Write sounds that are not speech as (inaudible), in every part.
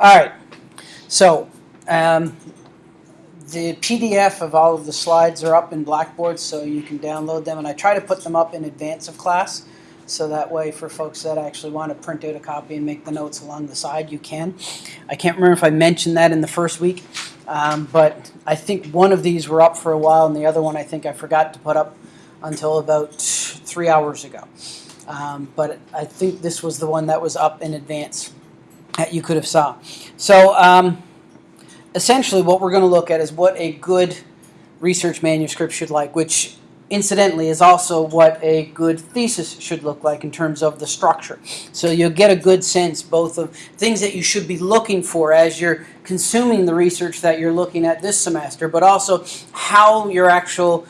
All right. So um, the PDF of all of the slides are up in Blackboard, so you can download them. And I try to put them up in advance of class, so that way for folks that actually want to print out a copy and make the notes along the side, you can. I can't remember if I mentioned that in the first week, um, but I think one of these were up for a while, and the other one I think I forgot to put up until about three hours ago. Um, but I think this was the one that was up in advance that you could have saw. So um, essentially what we're going to look at is what a good research manuscript should like, which incidentally is also what a good thesis should look like in terms of the structure. So you'll get a good sense both of things that you should be looking for as you're consuming the research that you're looking at this semester, but also how your actual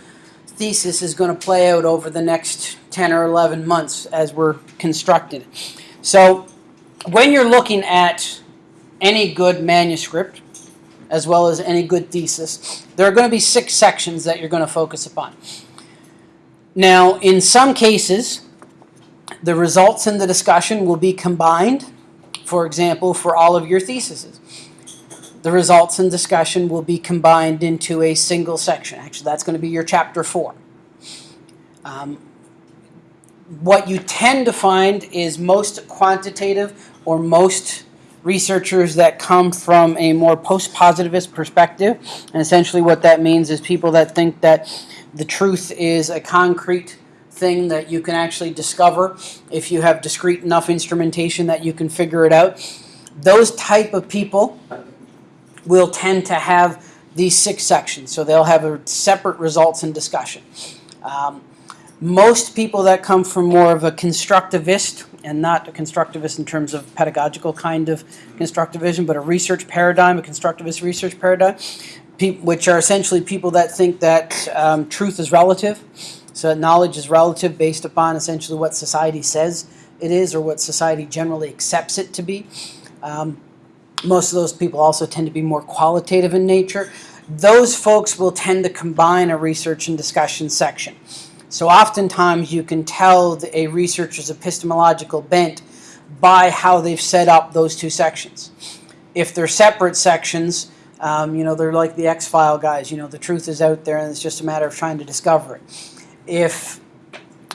thesis is going to play out over the next 10 or 11 months as we're constructing it. So when you're looking at any good manuscript, as well as any good thesis, there are going to be six sections that you're going to focus upon. Now, in some cases, the results in the discussion will be combined, for example, for all of your theses. The results in discussion will be combined into a single section. Actually, that's going to be your chapter four. Um, what you tend to find is most quantitative or most researchers that come from a more post-positivist perspective. And essentially what that means is people that think that the truth is a concrete thing that you can actually discover if you have discrete enough instrumentation that you can figure it out. Those type of people will tend to have these six sections. So they'll have a separate results and discussion. Um, most people that come from more of a constructivist, and not a constructivist in terms of pedagogical kind of constructivism, but a research paradigm, a constructivist research paradigm, which are essentially people that think that um, truth is relative, so knowledge is relative based upon essentially what society says it is or what society generally accepts it to be. Um, most of those people also tend to be more qualitative in nature. Those folks will tend to combine a research and discussion section. So oftentimes you can tell a researcher's epistemological bent by how they've set up those two sections. If they're separate sections, um, you know, they're like the X-File guys, you know, the truth is out there and it's just a matter of trying to discover it. If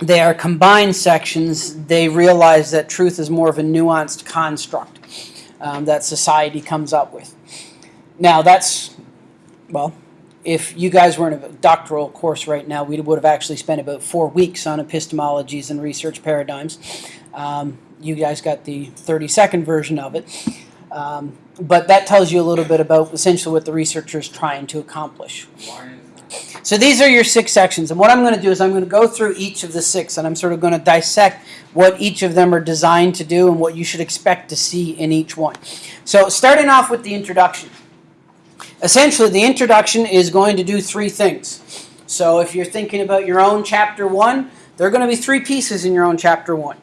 they are combined sections, they realize that truth is more of a nuanced construct um, that society comes up with. Now that's, well, if you guys were in a doctoral course right now, we would have actually spent about four weeks on epistemologies and research paradigms. Um, you guys got the 30-second version of it. Um, but that tells you a little bit about essentially what the researcher is trying to accomplish. So these are your six sections. And what I'm going to do is I'm going to go through each of the six and I'm sort of going to dissect what each of them are designed to do and what you should expect to see in each one. So starting off with the introduction. Essentially, the introduction is going to do three things. So if you're thinking about your own chapter one, there are going to be three pieces in your own chapter one.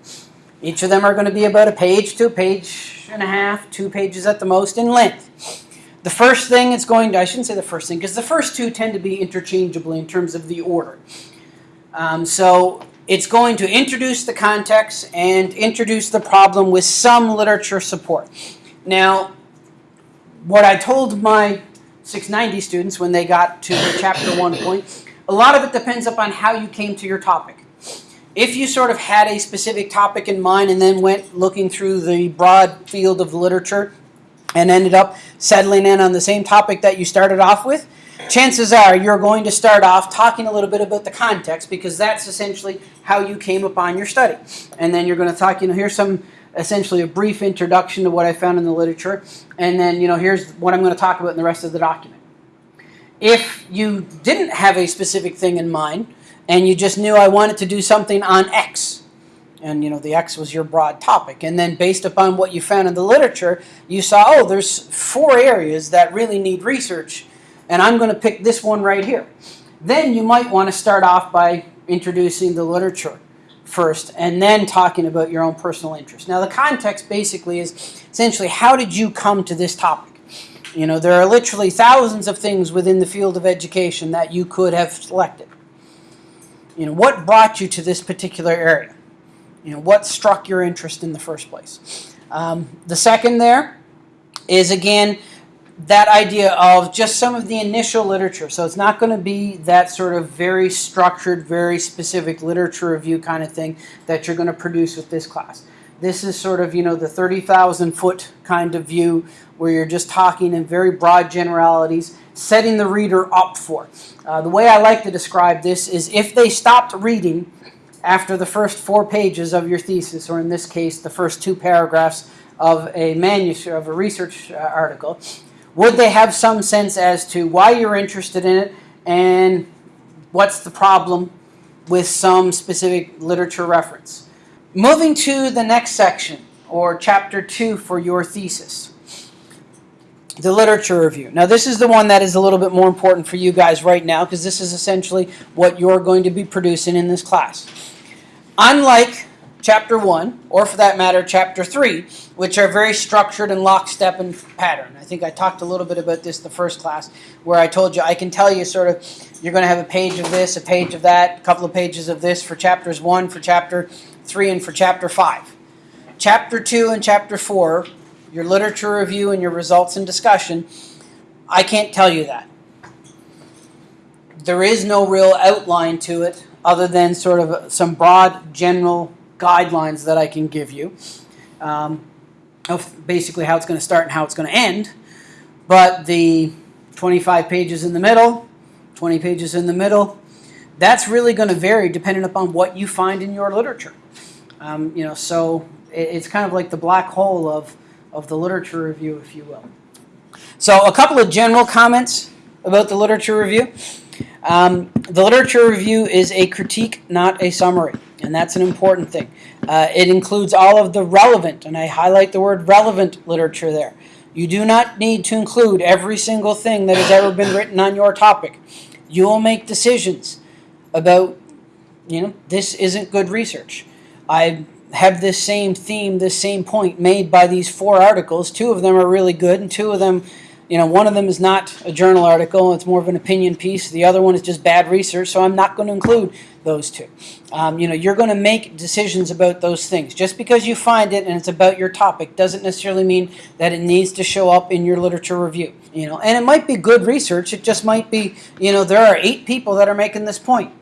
Each of them are going to be about a page to a page and a half, two pages at the most in length. The first thing it's going to, I shouldn't say the first thing, because the first two tend to be interchangeable in terms of the order. Um, so it's going to introduce the context and introduce the problem with some literature support. Now, what I told my 690 students when they got to the chapter one point. A lot of it depends upon how you came to your topic. If you sort of had a specific topic in mind and then went looking through the broad field of literature and ended up settling in on the same topic that you started off with, chances are you're going to start off talking a little bit about the context because that's essentially how you came upon your study. And then you're going to talk, you know, here's some essentially a brief introduction to what I found in the literature, and then you know here's what I'm going to talk about in the rest of the document. If you didn't have a specific thing in mind, and you just knew I wanted to do something on X, and you know the X was your broad topic, and then based upon what you found in the literature, you saw, oh, there's four areas that really need research, and I'm going to pick this one right here. Then you might want to start off by introducing the literature first and then talking about your own personal interest. Now the context basically is essentially how did you come to this topic? You know, there are literally thousands of things within the field of education that you could have selected. You know, what brought you to this particular area? You know, what struck your interest in the first place? Um, the second there is again that idea of just some of the initial literature. So it's not going to be that sort of very structured, very specific literature review kind of thing that you're going to produce with this class. This is sort of, you know, the 30,000 foot kind of view where you're just talking in very broad generalities, setting the reader up for. Uh, the way I like to describe this is if they stopped reading after the first four pages of your thesis, or in this case, the first two paragraphs of a manuscript, of a research uh, article, would they have some sense as to why you're interested in it and what's the problem with some specific literature reference? Moving to the next section, or chapter two for your thesis the literature review. Now, this is the one that is a little bit more important for you guys right now because this is essentially what you're going to be producing in this class. Unlike chapter one, or for that matter, chapter three, which are very structured and lockstep and pattern. I think I talked a little bit about this the first class, where I told you I can tell you sort of you're going to have a page of this, a page of that, a couple of pages of this for chapters one, for chapter three, and for chapter five. Chapter two and chapter four your literature review and your results and discussion, I can't tell you that. There is no real outline to it other than sort of some broad general guidelines that I can give you um, of basically how it's going to start and how it's going to end. But the 25 pages in the middle, 20 pages in the middle, that's really going to vary depending upon what you find in your literature. Um, you know, so it's kind of like the black hole of of the literature review, if you will. So a couple of general comments about the literature review. Um, the literature review is a critique, not a summary, and that's an important thing. Uh, it includes all of the relevant, and I highlight the word relevant literature there. You do not need to include every single thing that has ever been written on your topic. You will make decisions about, you know, this isn't good research. I have this same theme, this same point made by these four articles. Two of them are really good, and two of them, you know, one of them is not a journal article, it's more of an opinion piece. The other one is just bad research, so I'm not going to include those two. Um, you know, you're going to make decisions about those things. Just because you find it and it's about your topic doesn't necessarily mean that it needs to show up in your literature review. You know, and it might be good research, it just might be, you know, there are eight people that are making this point.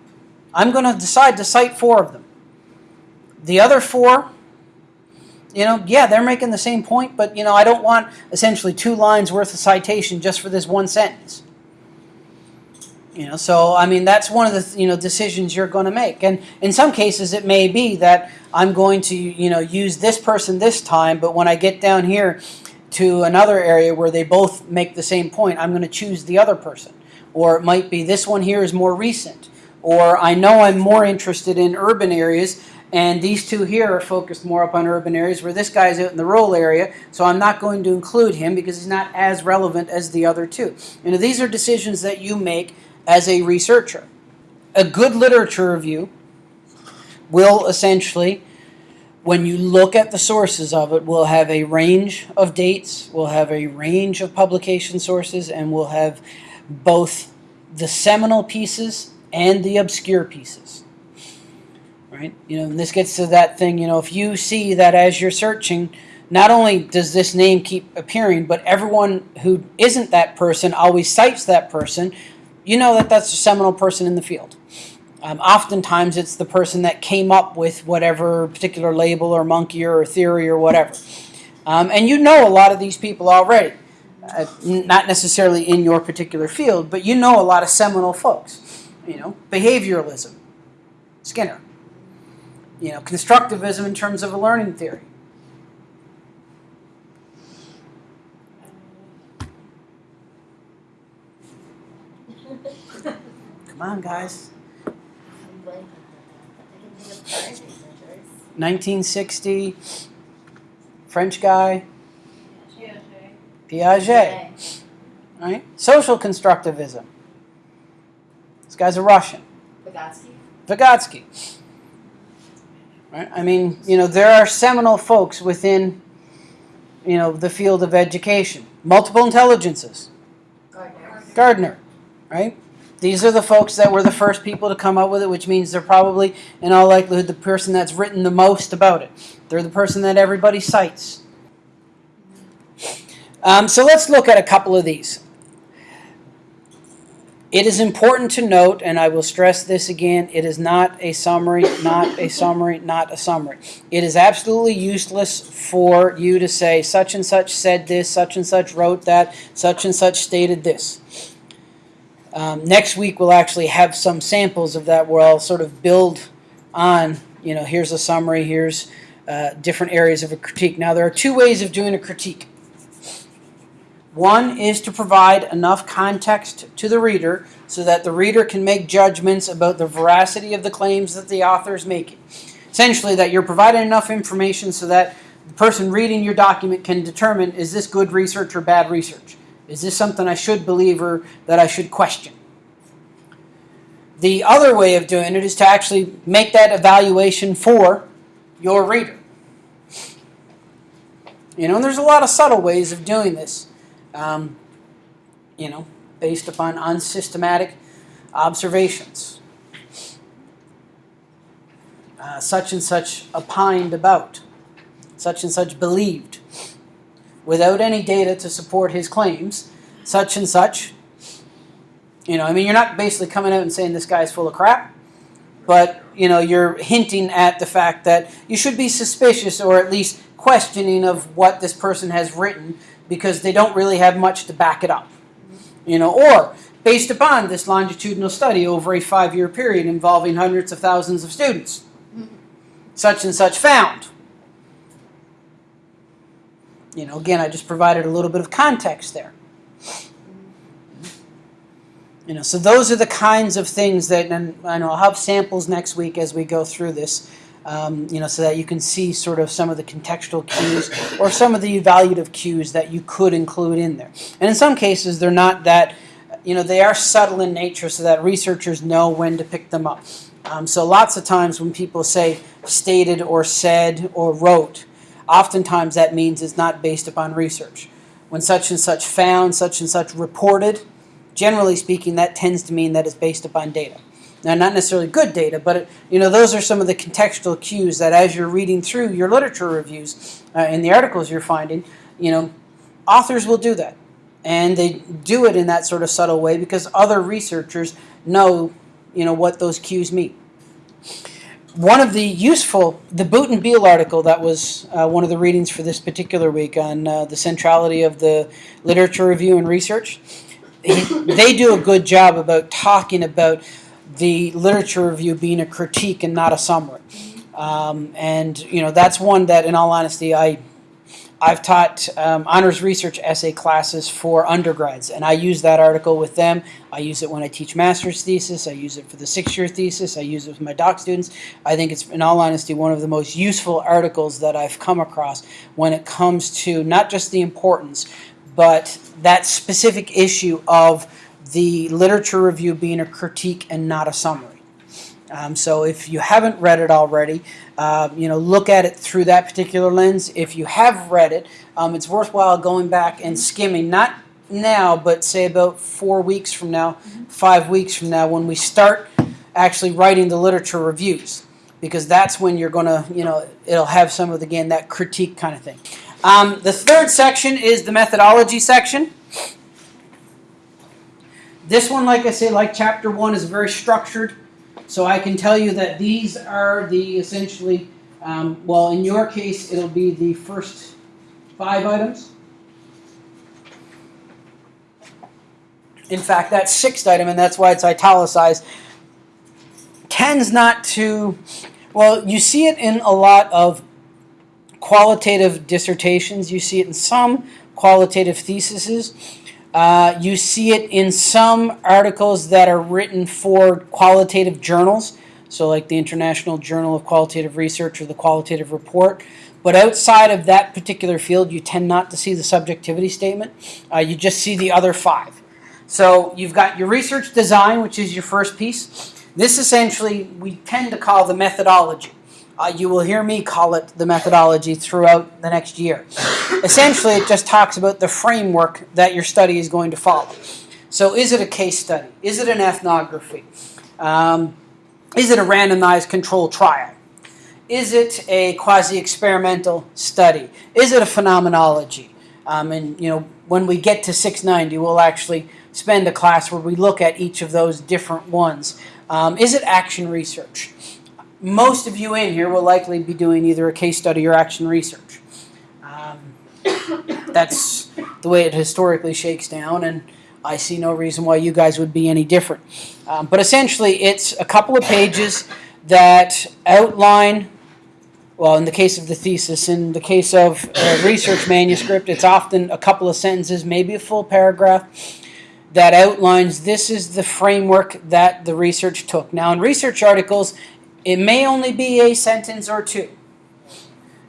I'm going to decide to cite four of them. The other four, you know, yeah, they're making the same point, but, you know, I don't want essentially two lines worth of citation just for this one sentence. You know, so I mean that's one of the you know decisions you're going to make, and in some cases it may be that I'm going to you know use this person this time, but when I get down here to another area where they both make the same point, I'm going to choose the other person, or it might be this one here is more recent, or I know I'm more interested in urban areas and these two here are focused more up on urban areas where this guy's out in the rural area, so I'm not going to include him because he's not as relevant as the other two. You know, these are decisions that you make as a researcher. A good literature review will essentially, when you look at the sources of it, will have a range of dates, will have a range of publication sources, and will have both the seminal pieces and the obscure pieces right? You know, and this gets to that thing, you know, if you see that as you're searching, not only does this name keep appearing, but everyone who isn't that person always cites that person, you know that that's a seminal person in the field. Um, oftentimes it's the person that came up with whatever particular label or monkey or theory or whatever. Um, and you know a lot of these people already. Uh, not necessarily in your particular field, but you know a lot of seminal folks. You know, behavioralism, Skinner you know, constructivism in terms of a learning theory. Come on, guys. 1960, French guy, Piaget. Right? Social constructivism. This guy's a Russian. Vygotsky. Vygotsky. I mean, you know, there are seminal folks within, you know, the field of education. Multiple intelligences. Gardner. Gardner, right? These are the folks that were the first people to come up with it, which means they're probably, in all likelihood, the person that's written the most about it. They're the person that everybody cites. Um, so let's look at a couple of these. It is important to note, and I will stress this again, it is not a summary, not a summary, not a summary. It is absolutely useless for you to say such and such said this, such and such wrote that, such and such stated this. Um, next week we'll actually have some samples of that where I'll sort of build on, you know, here's a summary, here's uh, different areas of a critique. Now there are two ways of doing a critique. One is to provide enough context to the reader so that the reader can make judgments about the veracity of the claims that the author is making. Essentially, that you're providing enough information so that the person reading your document can determine is this good research or bad research? Is this something I should believe or that I should question? The other way of doing it is to actually make that evaluation for your reader. You know, and there's a lot of subtle ways of doing this um, you know, based upon unsystematic observations. Uh, such and such opined about, such and such believed, without any data to support his claims, such and such. You know, I mean, you're not basically coming out and saying this guy's full of crap, but, you know, you're hinting at the fact that you should be suspicious or at least questioning of what this person has written because they don't really have much to back it up. You know, or based upon this longitudinal study over a five-year period involving hundreds of thousands of students, such and such found. You know, again, I just provided a little bit of context there. You know, so those are the kinds of things that, and I know I'll have samples next week as we go through this um, you know, so that you can see sort of some of the contextual cues or some of the evaluative cues that you could include in there. And in some cases, they're not that, you know, they are subtle in nature so that researchers know when to pick them up. Um, so lots of times when people say stated or said or wrote, oftentimes that means it's not based upon research. When such and such found, such and such reported, generally speaking, that tends to mean that it's based upon data. Now, not necessarily good data, but you know those are some of the contextual cues that as you're reading through your literature reviews uh, and the articles you're finding, you know, authors will do that. And they do it in that sort of subtle way because other researchers know, you know, what those cues mean. One of the useful, the Boote and Beile article that was uh, one of the readings for this particular week on uh, the centrality of the literature review and research, they do a good job about talking about the literature review being a critique and not a summary. Um, and you know that's one that, in all honesty, I I've taught um, honors research essay classes for undergrads, and I use that article with them. I use it when I teach master's thesis. I use it for the six-year thesis. I use it with my doc students. I think it's, in all honesty, one of the most useful articles that I've come across when it comes to not just the importance, but that specific issue of the literature review being a critique and not a summary. Um, so if you haven't read it already, uh, you know, look at it through that particular lens. If you have read it, um, it's worthwhile going back and skimming, not now, but say about four weeks from now, five weeks from now, when we start actually writing the literature reviews, because that's when you're going to, you know, it'll have some of, again, that critique kind of thing. Um, the third section is the methodology section. This one, like I say, like chapter one, is very structured. So I can tell you that these are the essentially, um, well, in your case, it'll be the first five items. In fact, that sixth item, and that's why it's italicized, tends not to, well, you see it in a lot of qualitative dissertations. You see it in some qualitative theses. Uh, you see it in some articles that are written for qualitative journals, so like the International Journal of Qualitative Research or the Qualitative Report. But outside of that particular field, you tend not to see the subjectivity statement. Uh, you just see the other five. So you've got your research design, which is your first piece. This essentially we tend to call the methodology. Uh, you will hear me call it the methodology throughout the next year. Essentially, it just talks about the framework that your study is going to follow. So is it a case study? Is it an ethnography? Um, is it a randomized control trial? Is it a quasi-experimental study? Is it a phenomenology? Um, and you know, when we get to 690, we'll actually spend a class where we look at each of those different ones. Um, is it action research? Most of you in here will likely be doing either a case study or action research. Um, that's the way it historically shakes down, and I see no reason why you guys would be any different. Um, but essentially, it's a couple of pages that outline well, in the case of the thesis, in the case of a research manuscript, it's often a couple of sentences, maybe a full paragraph, that outlines this is the framework that the research took. Now, in research articles, it may only be a sentence or two.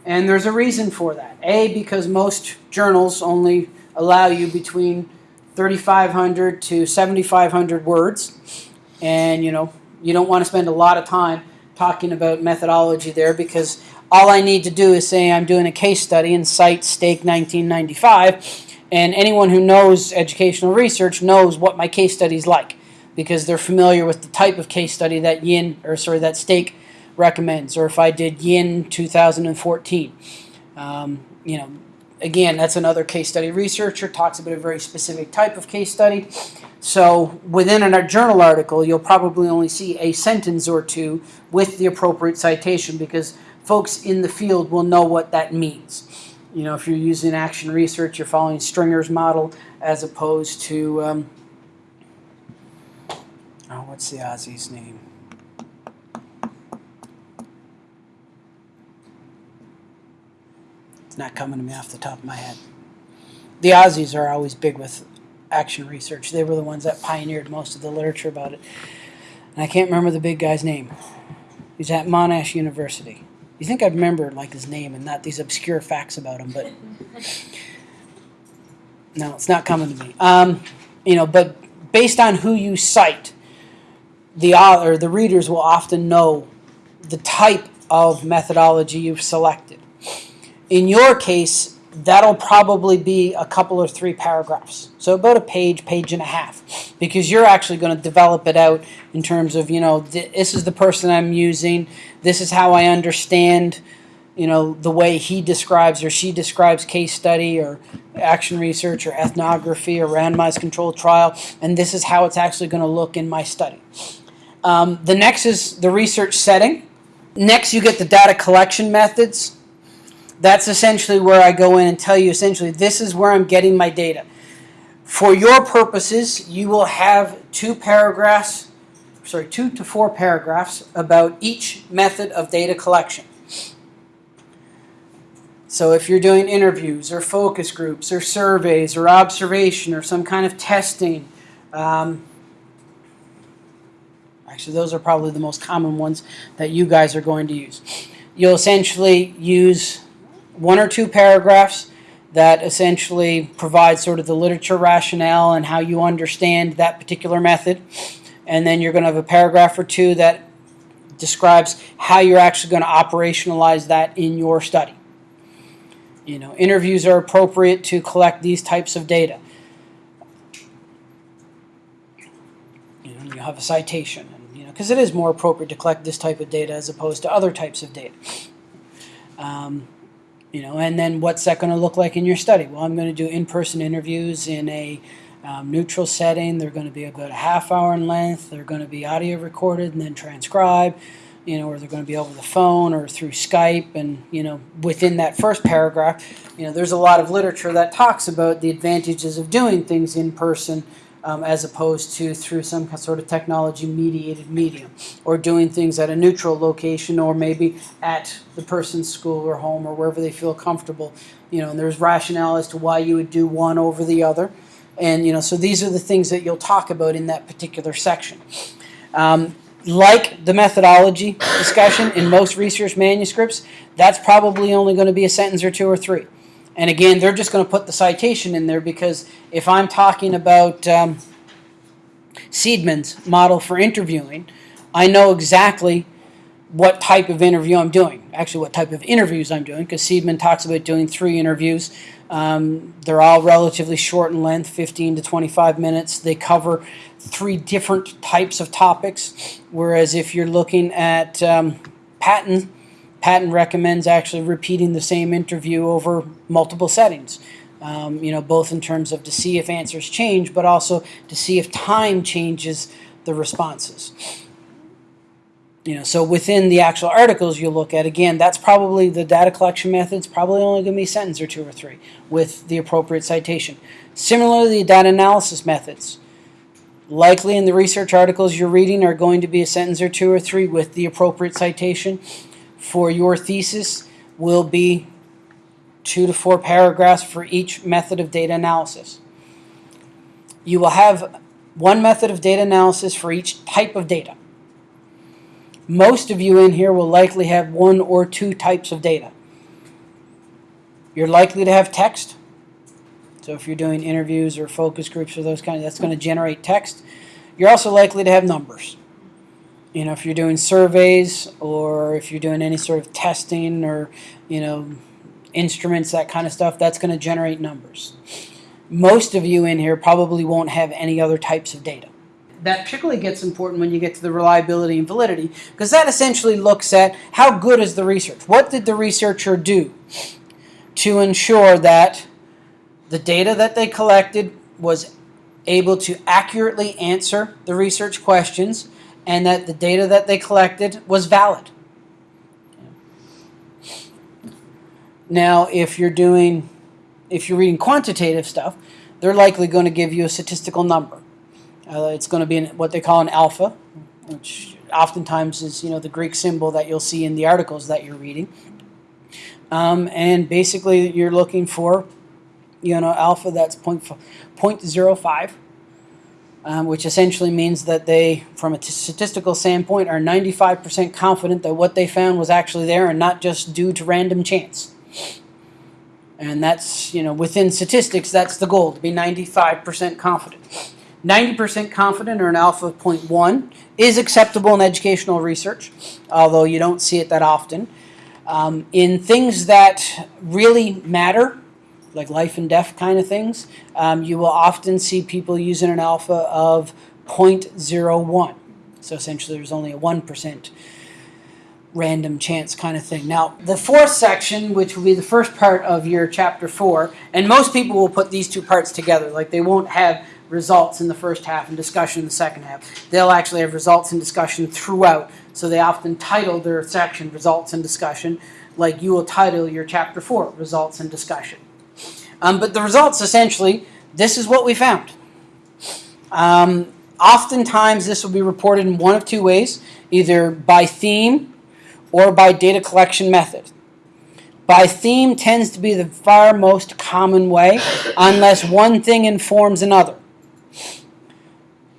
And there's a reason for that. A, because most journals only allow you between 3,500 to 7,500 words. And, you know, you don't want to spend a lot of time talking about methodology there because all I need to do is say I'm doing a case study and cite Stake 1995, and anyone who knows educational research knows what my case study is like because they're familiar with the type of case study that Yin or sorry that Stake recommends, or if I did Yin 2014. Um, you know, again, that's another case study researcher talks about a very specific type of case study. So within a journal article, you'll probably only see a sentence or two with the appropriate citation because folks in the field will know what that means. You know, if you're using action research, you're following Stringer's model as opposed to, um, what's the Aussie's name? It's not coming to me off the top of my head. The Aussies are always big with action research. They were the ones that pioneered most of the literature about it. And I can't remember the big guy's name. He's at Monash University. You think I'd remember like his name and not these obscure facts about him, but (laughs) no, it's not coming to me. Um, you know, but based on who you cite, the author, the readers will often know the type of methodology you've selected. In your case, that'll probably be a couple or three paragraphs. So about a page, page and a half, because you're actually going to develop it out in terms of, you know, th this is the person I'm using, this is how I understand, you know, the way he describes or she describes case study or action research or ethnography or randomized controlled trial, and this is how it's actually going to look in my study. Um, the next is the research setting. Next, you get the data collection methods that's essentially where I go in and tell you essentially this is where I'm getting my data. For your purposes, you will have two paragraphs, sorry, two to four paragraphs about each method of data collection. So if you're doing interviews or focus groups or surveys or observation or some kind of testing, um, actually those are probably the most common ones that you guys are going to use. You'll essentially use one or two paragraphs that essentially provide sort of the literature rationale and how you understand that particular method. And then you're going to have a paragraph or two that describes how you're actually going to operationalize that in your study. You know, interviews are appropriate to collect these types of data. You know, you have a citation, because it is more appropriate to collect this type of data as opposed to other types of data. Um, you know, and then what's that going to look like in your study? Well, I'm going to do in-person interviews in a um, neutral setting. They're going to be about a half hour in length. They're going to be audio recorded and then transcribed, you know, or they're going to be over the phone or through Skype. And, you know, within that first paragraph, you know, there's a lot of literature that talks about the advantages of doing things in person um, as opposed to through some sort of technology mediated medium or doing things at a neutral location or maybe at the person's school or home or wherever they feel comfortable you know and there's rationale as to why you would do one over the other. And you know so these are the things that you'll talk about in that particular section. Um, like the methodology discussion in most research manuscripts that's probably only going to be a sentence or two or three and again, they're just going to put the citation in there because if I'm talking about um, Seidman's model for interviewing, I know exactly what type of interview I'm doing. Actually, what type of interviews I'm doing, because Seidman talks about doing three interviews. Um, they're all relatively short in length, 15 to 25 minutes. They cover three different types of topics, whereas if you're looking at um, Patton, Patton recommends actually repeating the same interview over multiple settings. Um, you know, both in terms of to see if answers change, but also to see if time changes the responses. You know, so within the actual articles you look at, again, that's probably the data collection method's probably only going to be a sentence or two or three with the appropriate citation. Similarly, the data analysis methods. Likely in the research articles you're reading are going to be a sentence or two or three with the appropriate citation. For your thesis will be two to four paragraphs for each method of data analysis. You will have one method of data analysis for each type of data. Most of you in here will likely have one or two types of data. You're likely to have text. So if you're doing interviews or focus groups or those kind of, that's going to generate text. You're also likely to have numbers. You know, if you're doing surveys or if you're doing any sort of testing or, you know, instruments, that kind of stuff, that's going to generate numbers. Most of you in here probably won't have any other types of data. That particularly gets important when you get to the reliability and validity because that essentially looks at how good is the research? What did the researcher do to ensure that the data that they collected was able to accurately answer the research questions and that the data that they collected was valid. Now, if you're doing, if you're reading quantitative stuff, they're likely going to give you a statistical number. Uh, it's going to be an, what they call an alpha, which oftentimes is you know the Greek symbol that you'll see in the articles that you're reading. Um, and basically, you're looking for you know alpha that's point, 0.05 um, which essentially means that they, from a statistical standpoint, are 95% confident that what they found was actually there and not just due to random chance. And that's, you know, within statistics, that's the goal, to be 95% confident. 90% confident or an alpha of 0.1 is acceptable in educational research, although you don't see it that often. Um, in things that really matter, like life and death kind of things, um, you will often see people using an alpha of 0.01. So essentially there's only a 1% random chance kind of thing. Now, the fourth section, which will be the first part of your chapter four, and most people will put these two parts together. Like they won't have results in the first half and discussion in the second half. They'll actually have results and discussion throughout. So they often title their section results and discussion, like you will title your chapter four results and discussion. Um, but the results essentially, this is what we found. Um, oftentimes this will be reported in one of two ways, either by theme or by data collection method. By theme tends to be the far most common way, unless one thing informs another.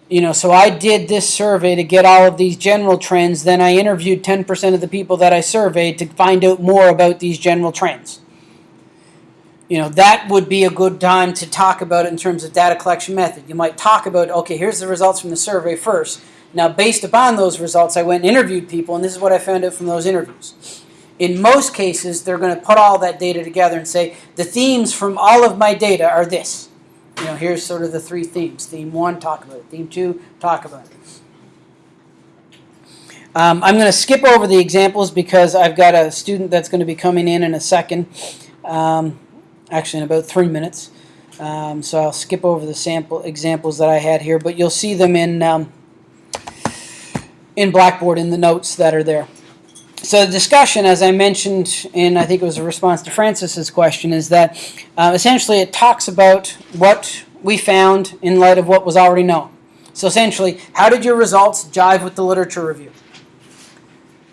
You know, so I did this survey to get all of these general trends, then I interviewed 10% of the people that I surveyed to find out more about these general trends you know, that would be a good time to talk about it in terms of data collection method. You might talk about, okay, here's the results from the survey first. Now, based upon those results, I went and interviewed people, and this is what I found out from those interviews. In most cases, they're going to put all that data together and say, the themes from all of my data are this. You know, here's sort of the three themes. Theme one, talk about it. Theme two, talk about it. Um, I'm going to skip over the examples because I've got a student that's going to be coming in in a second. Um, actually in about three minutes. Um, so I'll skip over the sample examples that I had here, but you'll see them in um, in Blackboard in the notes that are there. So the discussion, as I mentioned in, I think it was a response to Francis's question, is that uh, essentially it talks about what we found in light of what was already known. So essentially, how did your results jive with the literature review?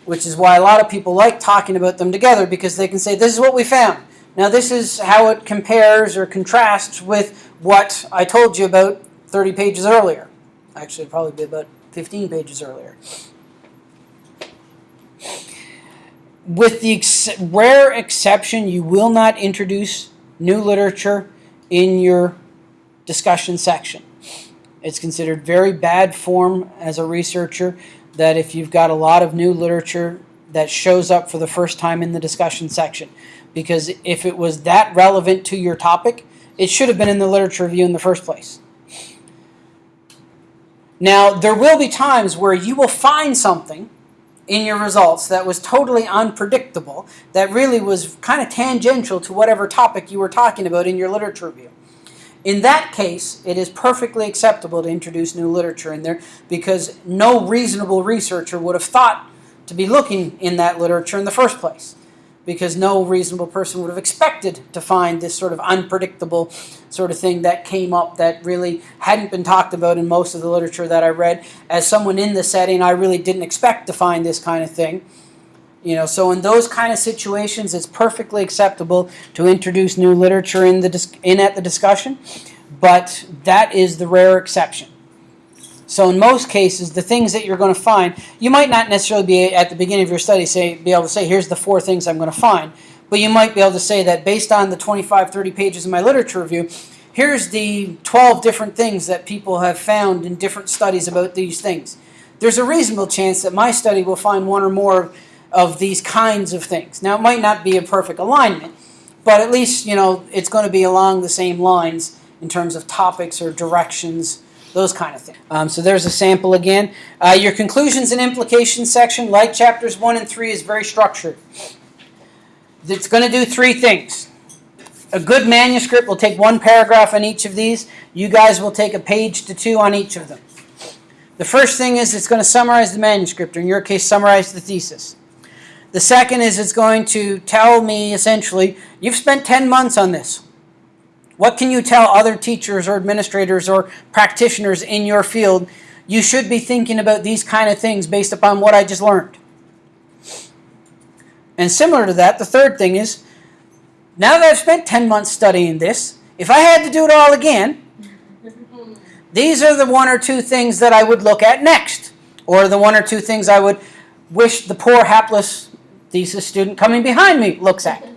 Which is why a lot of people like talking about them together because they can say, this is what we found. Now this is how it compares or contrasts with what I told you about 30 pages earlier. Actually, probably be about 15 pages earlier. With the ex rare exception, you will not introduce new literature in your discussion section. It's considered very bad form as a researcher that if you've got a lot of new literature that shows up for the first time in the discussion section because if it was that relevant to your topic, it should have been in the literature review in the first place. Now, there will be times where you will find something in your results that was totally unpredictable, that really was kind of tangential to whatever topic you were talking about in your literature review. In that case, it is perfectly acceptable to introduce new literature in there because no reasonable researcher would have thought to be looking in that literature in the first place. Because no reasonable person would have expected to find this sort of unpredictable sort of thing that came up that really hadn't been talked about in most of the literature that I read. As someone in the setting, I really didn't expect to find this kind of thing. You know, so in those kind of situations, it's perfectly acceptable to introduce new literature in the in at the discussion, but that is the rare exception. So in most cases, the things that you're going to find, you might not necessarily be at the beginning of your study say be able to say here's the four things I'm going to find, but you might be able to say that based on the 25 30 pages of my literature review, here's the 12 different things that people have found in different studies about these things. There's a reasonable chance that my study will find one or more of these kinds of things. Now, it might not be a perfect alignment, but at least, you know, it's going to be along the same lines in terms of topics or directions, those kind of things. Um, so there's a sample again. Uh, your conclusions and implications section, like chapters 1 and 3, is very structured. It's going to do three things. A good manuscript will take one paragraph on each of these. You guys will take a page to two on each of them. The first thing is it's going to summarize the manuscript, or in your case, summarize the thesis. The second is it's going to tell me essentially, you've spent 10 months on this. What can you tell other teachers or administrators or practitioners in your field? You should be thinking about these kind of things based upon what I just learned. And similar to that, the third thing is now that I've spent 10 months studying this, if I had to do it all again, these are the one or two things that I would look at next, or the one or two things I would wish the poor hapless thesis student coming behind me looks at.